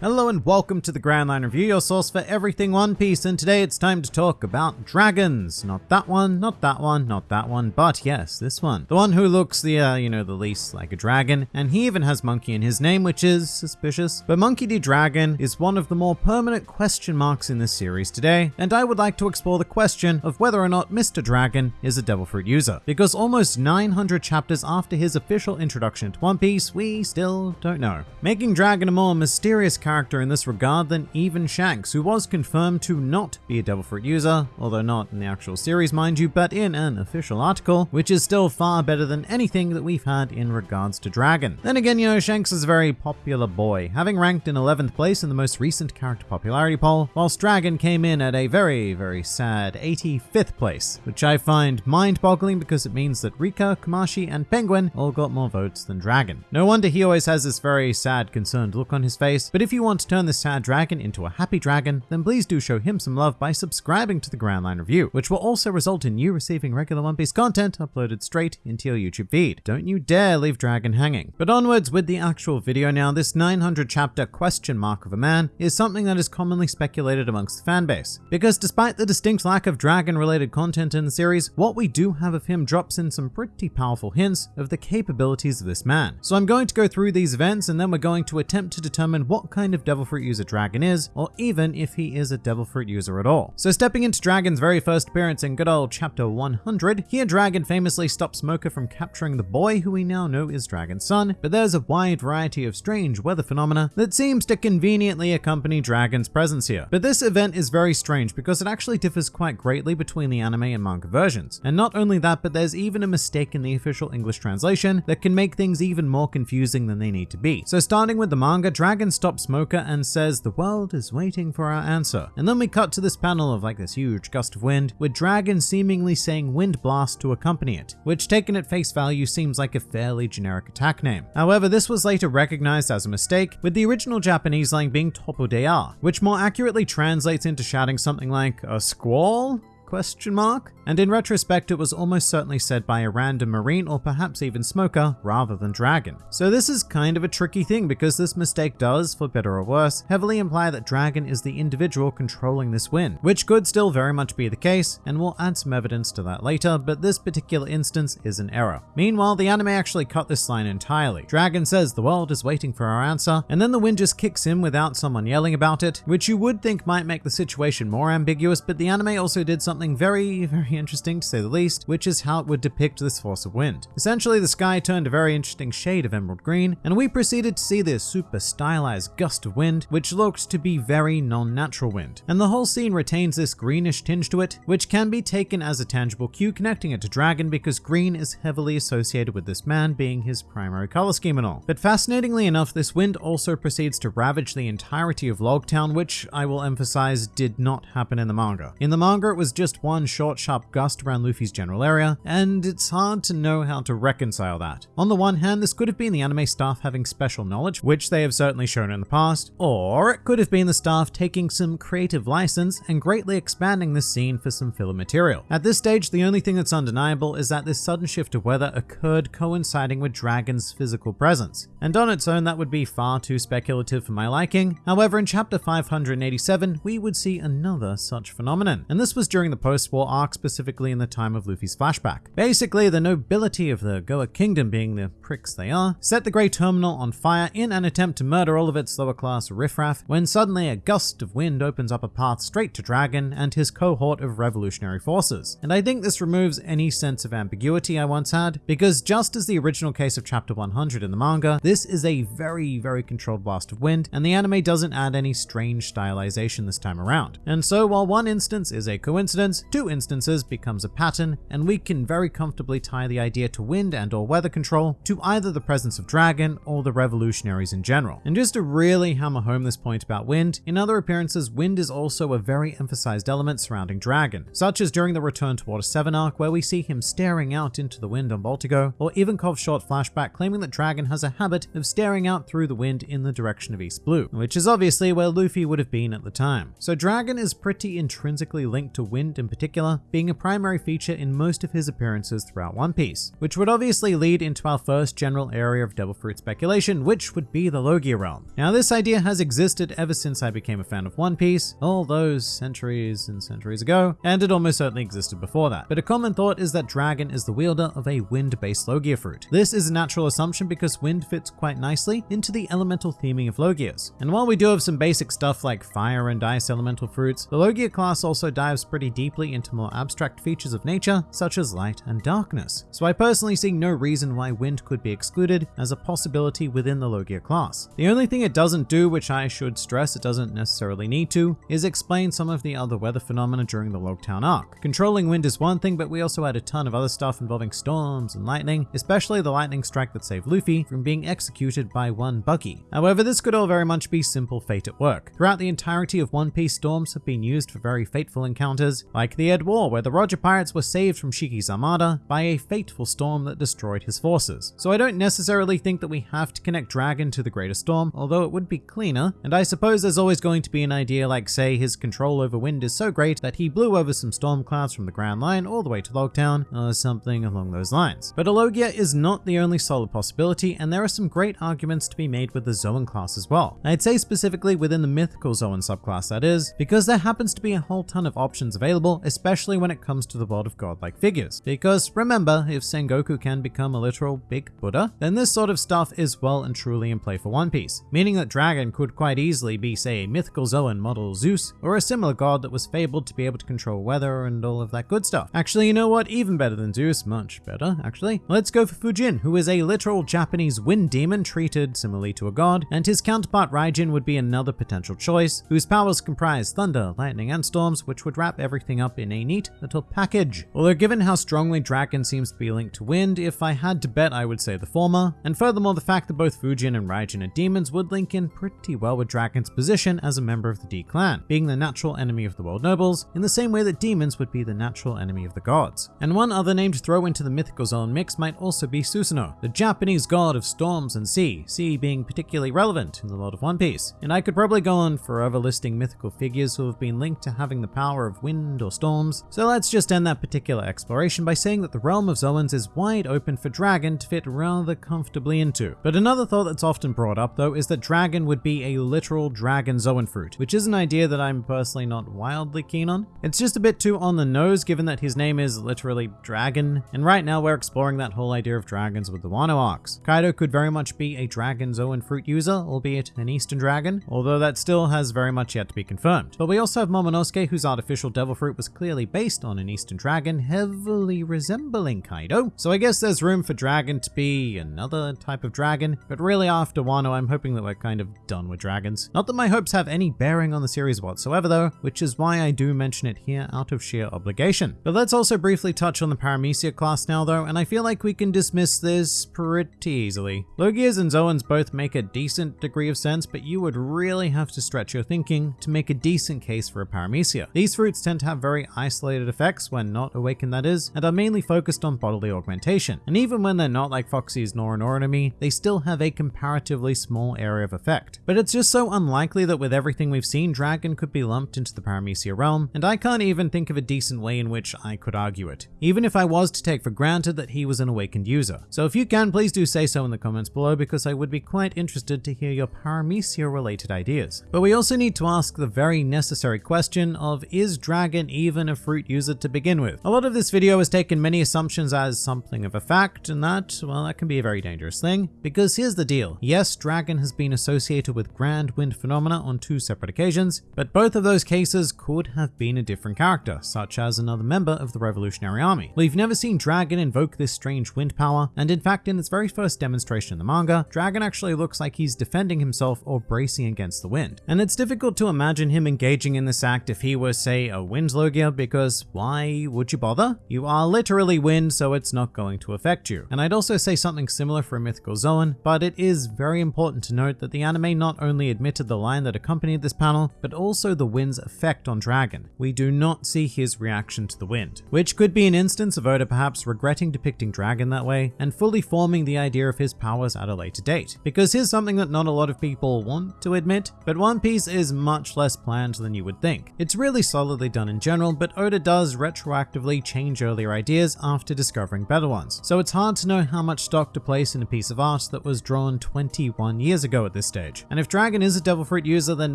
Hello and welcome to the Grand Line Review, your source for everything One Piece, and today it's time to talk about dragons. Not that one, not that one, not that one, but yes, this one. The one who looks the, uh, you know, the least like a dragon, and he even has Monkey in his name, which is suspicious. But Monkey D. Dragon is one of the more permanent question marks in this series today, and I would like to explore the question of whether or not Mr. Dragon is a Devil Fruit user. Because almost 900 chapters after his official introduction to One Piece, we still don't know. Making Dragon a more mysterious character in this regard than even Shanks, who was confirmed to not be a Devil Fruit user, although not in the actual series, mind you, but in an official article, which is still far better than anything that we've had in regards to Dragon. Then again, you know, Shanks is a very popular boy, having ranked in 11th place in the most recent character popularity poll, whilst Dragon came in at a very, very sad 85th place, which I find mind-boggling because it means that Rika, Kumashi, and Penguin all got more votes than Dragon. No wonder he always has this very sad, concerned look on his face, but if you want to turn this sad dragon into a happy dragon, then please do show him some love by subscribing to the Grand Line Review, which will also result in you receiving regular One Piece content uploaded straight into your YouTube feed. Don't you dare leave Dragon hanging. But onwards with the actual video now, this 900 chapter question mark of a man is something that is commonly speculated amongst the fanbase. Because despite the distinct lack of dragon related content in the series, what we do have of him drops in some pretty powerful hints of the capabilities of this man. So I'm going to go through these events and then we're going to attempt to determine what kind of Devil Fruit user Dragon is, or even if he is a Devil Fruit user at all. So stepping into Dragon's very first appearance in good old chapter 100, here Dragon famously stops Smoker from capturing the boy who we now know is Dragon's son, but there's a wide variety of strange weather phenomena that seems to conveniently accompany Dragon's presence here. But this event is very strange because it actually differs quite greatly between the anime and manga versions. And not only that, but there's even a mistake in the official English translation that can make things even more confusing than they need to be. So starting with the manga, Dragon stops And says the world is waiting for our answer. And then we cut to this panel of like this huge gust of wind with Dragon seemingly saying wind blast to accompany it, which taken at face value seems like a fairly generic attack name. However, this was later recognized as a mistake with the original Japanese line being Topo Dea, which more accurately translates into shouting something like a squall? Question mark? And in retrospect, it was almost certainly said by a random marine or perhaps even smoker rather than dragon. So this is kind of a tricky thing because this mistake does, for better or worse, heavily imply that dragon is the individual controlling this wind, which could still very much be the case, and we'll add some evidence to that later, but this particular instance is an error. Meanwhile, the anime actually cut this line entirely. Dragon says the world is waiting for our answer, and then the wind just kicks in without someone yelling about it, which you would think might make the situation more ambiguous, but the anime also did something very, very interesting to say the least, which is how it would depict this force of wind. Essentially, the sky turned a very interesting shade of emerald green, and we proceeded to see this super stylized gust of wind, which looked to be very non-natural wind. And the whole scene retains this greenish tinge to it, which can be taken as a tangible cue connecting it to Dragon because green is heavily associated with this man being his primary color scheme and all. But fascinatingly enough, this wind also proceeds to ravage the entirety of Logtown, which I will emphasize did not happen in the manga. In the manga, it was just one short, sharp gust around Luffy's general area, and it's hard to know how to reconcile that. On the one hand, this could have been the anime staff having special knowledge, which they have certainly shown in the past, or it could have been the staff taking some creative license and greatly expanding the scene for some filler material. At this stage, the only thing that's undeniable is that this sudden shift of weather occurred coinciding with Dragon's physical presence, and on its own that would be far too speculative for my liking. However, in chapter 587, we would see another such phenomenon, and this was during the post-war arc specifically in the time of Luffy's flashback. Basically, the nobility of the Goa Kingdom being the pricks they are, set the Grey Terminal on fire in an attempt to murder all of its lower class riffraff when suddenly a gust of wind opens up a path straight to Dragon and his cohort of revolutionary forces. And I think this removes any sense of ambiguity I once had, because just as the original case of chapter 100 in the manga, this is a very, very controlled blast of wind, and the anime doesn't add any strange stylization this time around. And so while one instance is a coincidence, two instances becomes a pattern, and we can very comfortably tie the idea to wind and or weather control to either the presence of Dragon or the revolutionaries in general. And just to really hammer home this point about wind, in other appearances, wind is also a very emphasized element surrounding Dragon, such as during the Return to Water 7 arc where we see him staring out into the wind on Baltigo, or Ivankov's short flashback claiming that Dragon has a habit of staring out through the wind in the direction of East Blue, which is obviously where Luffy would have been at the time. So Dragon is pretty intrinsically linked to wind Wind in particular being a primary feature in most of his appearances throughout One Piece, which would obviously lead into our first general area of Devil Fruit speculation, which would be the Logia realm. Now this idea has existed ever since I became a fan of One Piece, all those centuries and centuries ago, and it almost certainly existed before that. But a common thought is that Dragon is the wielder of a wind-based Logia fruit. This is a natural assumption because wind fits quite nicely into the elemental theming of Logias. And while we do have some basic stuff like fire and ice elemental fruits, the Logia class also dives pretty deeply into more abstract features of nature, such as light and darkness. So I personally see no reason why wind could be excluded as a possibility within the Logia class. The only thing it doesn't do, which I should stress it doesn't necessarily need to, is explain some of the other weather phenomena during the Logtown arc. Controlling wind is one thing, but we also had a ton of other stuff involving storms and lightning, especially the lightning strike that saved Luffy from being executed by one Buggy. However, this could all very much be simple fate at work. Throughout the entirety of One Piece, storms have been used for very fateful encounters, like the Edd War, where the Roger pirates were saved from Shiki's armada by a fateful storm that destroyed his forces. So I don't necessarily think that we have to connect Dragon to the Greater Storm, although it would be cleaner, and I suppose there's always going to be an idea like say his control over wind is so great that he blew over some storm clouds from the Grand Line all the way to Logtown, or something along those lines. But a Logia is not the only solid possibility, and there are some great arguments to be made with the Zoan class as well. I'd say specifically within the mythical Zoan subclass that is, because there happens to be a whole ton of options available, especially when it comes to the world of godlike figures. Because remember, if Sengoku can become a literal big Buddha, then this sort of stuff is well and truly in play for One Piece, meaning that Dragon could quite easily be say a mythical Zoan model Zeus, or a similar god that was fabled to be able to control weather and all of that good stuff. Actually, you know what? Even better than Zeus, much better, actually. Let's go for Fujin, who is a literal Japanese wind demon treated similarly to a god, and his counterpart Raijin would be another potential choice, whose powers comprise thunder, lightning, and storms, which would wrap everything up in a neat little package. Although given how strongly Dragon seems to be linked to wind, if I had to bet I would say the former, and furthermore the fact that both Fujin and Raijin are demons would link in pretty well with Dragon's position as a member of the D clan, being the natural enemy of the world nobles, in the same way that demons would be the natural enemy of the gods. And one other name to throw into the mythical Zoan mix might also be Susanoo, the Japanese god of storms and sea, sea being particularly relevant in the world of One Piece. And I could probably go on forever listing mythical figures who have been linked to having the power of wind or storms, so let's just end that particular exploration by saying that the realm of Zoans is wide open for Dragon to fit rather comfortably into. But another thought that's often brought up though is that Dragon would be a literal dragon Zoan fruit, which is an idea that I'm personally not wildly keen on. It's just a bit too on the nose given that his name is literally Dragon, and right now we're exploring that whole idea of dragons with the Wano arcs. Kaido could very much be a dragon Zoan fruit user, albeit an Eastern dragon, although that still has very much yet to be confirmed. But we also have Momonosuke whose artificial devil fruit was clearly based on an Eastern dragon, heavily resembling Kaido. So I guess there's room for Dragon to be another type of dragon, but really after Wano I'm hoping that we're kind of done with dragons. Not that my hopes have any bearing on the series whatsoever though, which is why I do mention it here out of sheer obligation. But let's also briefly touch on the Paramecia class now though, and I feel like we can dismiss this pretty easily. Logias and Zoans both make a decent degree of sense, but you would really have to stretch your thinking to make a decent case for a Paramecia. These fruits tend to have very isolated effects when not awakened that is, and are mainly focused on bodily augmentation. And even when they're not like Foxy's Noro Noro no Mi, they still have a comparatively small area of effect. But it's just so unlikely that with everything we've seen, Dragon could be lumped into the Paramecia realm, and I can't even think of a decent way in which I could argue it, even if I was to take for granted that he was an awakened user. So if you can, please do say so in the comments below because I would be quite interested to hear your Paramecia related ideas. But we also need to ask the very necessary question of is Dragon even a fruit user to begin with? A lot of this video has taken many assumptions as something of a fact, and that, well, that can be a very dangerous thing, because here's the deal. Yes, Dragon has been associated with grand wind phenomena on two separate occasions, but both of those cases could have been a different character, such as another member of the Revolutionary Army. We've never seen Dragon invoke this strange wind power, and in fact in its very first demonstration in the manga, Dragon actually looks like he's defending himself or bracing against the wind. And it's difficult to imagine him engaging in this act if he were say a wind Logia because why would you bother? You are literally wind so it's not going to affect you. And I'd also say something similar for a mythical Zoan, but it is very important to note that the anime not only admitted the line that accompanied this panel, but also the wind's effect on Dragon. We do not see his reaction to the wind, which could be an instance of Oda perhaps regretting depicting Dragon that way and fully forming the idea of his powers at a later date. Because here's something that not a lot of people want to admit, but One Piece is much less planned than you would think. It's really solidly done in general, but Oda does retroactively change earlier ideas after discovering better ones. So it's hard to know how much stock to place in a piece of art that was drawn 21 years ago at this stage. And if Dragon is a Devil Fruit user, then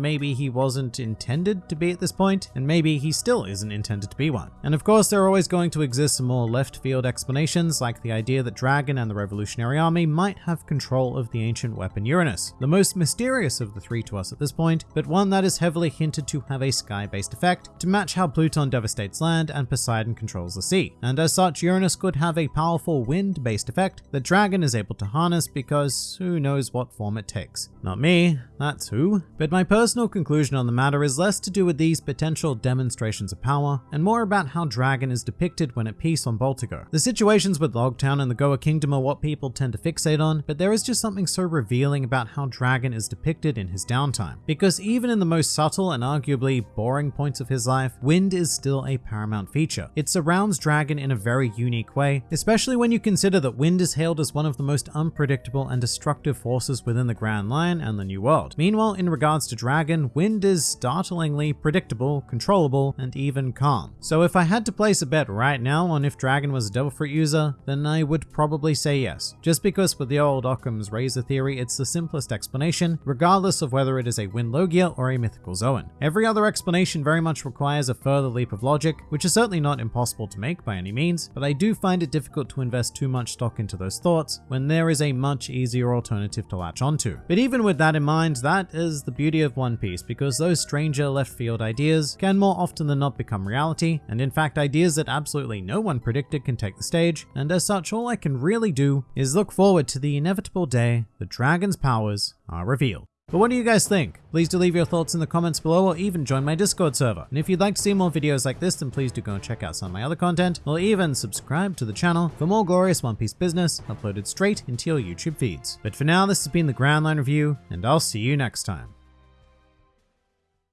maybe he wasn't intended to be at this point, and maybe he still isn't intended to be one. And of course, there are always going to exist some more left field explanations, like the idea that Dragon and the Revolutionary Army might have control of the ancient weapon Uranus, the most mysterious of the three to us at this point, but one that is heavily hinted to have a sky-based effect to match how Pluton devastates land and Poseidon controls the sea. And as such, Uranus could have a powerful wind-based effect that Dragon is able to harness because who knows what form it takes. Not me, that's who. But my personal conclusion on the matter is less to do with these potential demonstrations of power, and more about how Dragon is depicted when at peace on Baltigo. The situations with Logtown and the Goa Kingdom are what people tend to fixate on, but there is just something so revealing about how Dragon is depicted in his downtime. Because even in the most subtle and arguably boring points of his life, wind is still a paramount feature. It surrounds Dragon in a very unique way, especially when you consider that wind is hailed as one of the most unpredictable and destructive forces within the Grand Line and the New World. Meanwhile, in regards to Dragon, wind is startlingly predictable, controllable, and even calm. So if I had to place a bet right now on if Dragon was a Devil Fruit user, then I would probably say yes. Just because with the old Occam's razor theory, it's the simplest explanation, regardless of whether it is a Wind Logia or a Mythical Zoan. Every other explanation very much requires a further leap of logic, which is certainly not impossible to make by any means, but I do find it difficult to invest too much stock into those thoughts when there is a much easier alternative to latch onto. But even with that in mind, that is the beauty of One Piece because those stranger left field ideas can more often than not become reality, and in fact ideas that absolutely no one predicted can take the stage, and as such all I can really do is look forward to the inevitable day the dragon's powers are revealed. But what do you guys think? Please do leave your thoughts in the comments below or even join my Discord server. And if you'd like to see more videos like this, then please do go and check out some of my other content, or even subscribe to the channel for more glorious One Piece business uploaded straight into your YouTube feeds. But for now, this has been the Grand Line Review, and I'll see you next time.